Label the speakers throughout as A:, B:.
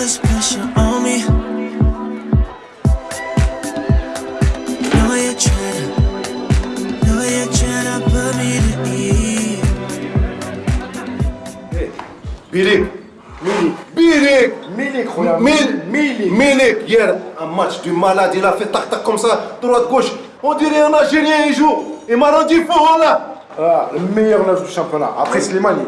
A: this pressure on me. Birik, Milik,
B: Birik,
C: Milik,
B: Milik,
C: Milik,
B: Milik. Hier, un match du malade, il a fait tac-tac comme ça, droite-gauche. On dirait un Algérien, il joue. Il m'a rendu fort là.
C: Ah, le meilleur neuf du championnat. Après Slimani.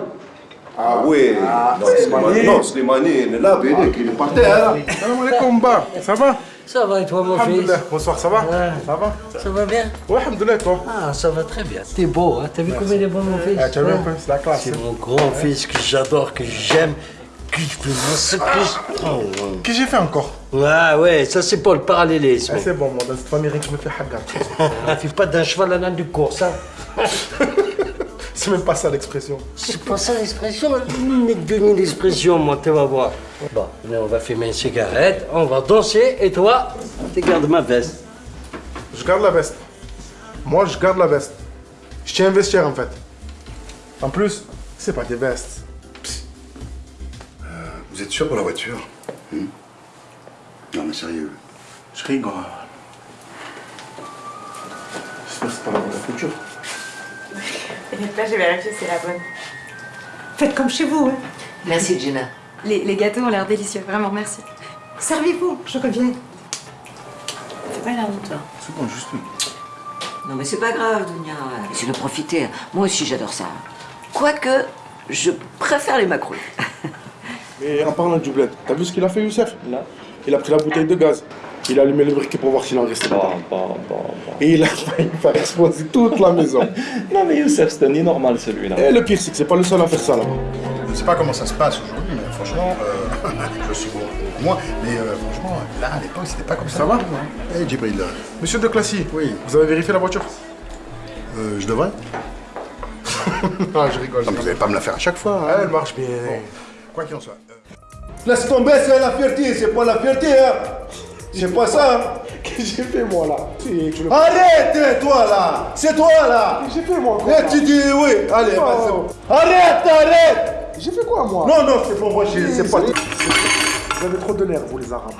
B: Ah oui,
C: Ah,
B: non,
C: Slimani.
B: Slimani, non, Slimani, il est là, Birik, il est par terre.
C: Salam alaikum, Ba. Ça va?
D: Ça va et toi mon fils?
C: Alhamdoulilah. Bonsoir, ça va?
D: Ouais.
C: Ça va?
D: Ça va bien?
C: Ouais, alhamdoulilah, toi?
D: Ah, ça va très bien. T'es beau, hein T'as vu comme il est beau mon fils?
C: Ah, tu as vu un peu, c'est la classe.
D: C'est
C: hein.
D: mon grand-fils que j'adore, que j'aime, que je ce que je... Oh,
C: Qu'est-ce que j'ai fait encore?
D: Ouais, ouais, ça c'est pour le parallélisme.
C: Ah, C'est bon, moi, dans cette famille, je me fais hagar.
D: On fait pas d'un cheval à l'âne du cours, ça.
C: C'est même pas ça l'expression.
D: C'est pas ça l'expression, ni demi l'expression, moi, tu vas voir. Bon, on va fumer une cigarette, on va danser, et toi, tu gardes ma veste.
C: Je garde la veste. Moi, je garde la veste. Je tiens à investir, en fait. En plus, c'est pas des vestes.
B: Vous êtes sûr pour la voiture?
E: Non mais sérieux.
C: Je rigole. J'espère que c'est pas la future.
F: T'inquiète pas, j'ai vérifié, c'est la bonne.
G: Faites comme chez vous, hein.
H: Merci Gina.
F: Les, les gâteaux ont l'air délicieux, vraiment, merci.
G: Servez-vous, je reviens.
H: Fais pas l'air de toi.
C: C'est bon, juste.
H: Non mais c'est pas grave, Dunia. C'est de profiter. Moi aussi j'adore ça. Quoique, je préfère les macrouilles.
C: Et en parlant de doublette, t'as vu ce qu'il a fait, Youssef? Là. Il a pris la bouteille de gaz. Il a allumé le briquet pour voir s'il en restait dedans. Et il a failli faire exploser toute la maison.
I: Non mais Youssef, c'est un normal celui-là.
C: Et le pire, c'est que c'est pas le seul à faire ça là-bas.
E: Je ne sais pas comment ça se passe aujourd'hui, mais franchement, euh, je suis beaucoup moins. Mais euh, franchement, là, à l'époque, c'était pas comme ça.
C: Ça va
E: Eh, Djibril, euh,
C: Monsieur de Classy,
E: Oui.
C: vous avez vérifié la voiture?
E: Euh, je devrais
C: Ah, je rigole.
E: Non, mais vous n'allez pas me la faire à chaque fois.
C: Ah,
E: hein.
C: elle marche bien.
E: Quoi qu'il en soit. euh,
B: Laisse tomber, c'est la fierté, c'est pas la fierté, hein. C'est pas ça.
C: Qu'est-ce que j'ai fait moi là Si, tu le-
B: Arrête, hein, toi, là. C'est toi, là.
C: J'ai fait moi quoi
B: Et tu dis oui. Allez,
C: Non.
B: vas-y, c'est bon. Arrête, arrête.
C: J'ai fait quoi moi
B: Non, non, c'est pas moi, c'est pas...
C: Vous avez trop de nerfs, vous les arabes.